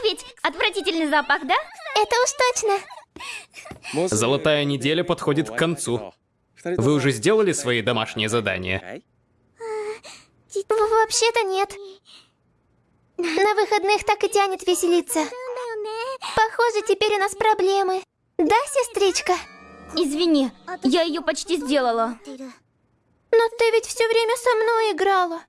Так ведь? Отвратительный запах, да? Это уж точно. Золотая неделя подходит к концу. Вы уже сделали свои домашние задания? Вообще-то нет. На выходных так и тянет веселиться. Похоже, теперь у нас проблемы. Да, сестричка? Извини, я ее почти сделала. Но ты ведь все время со мной играла.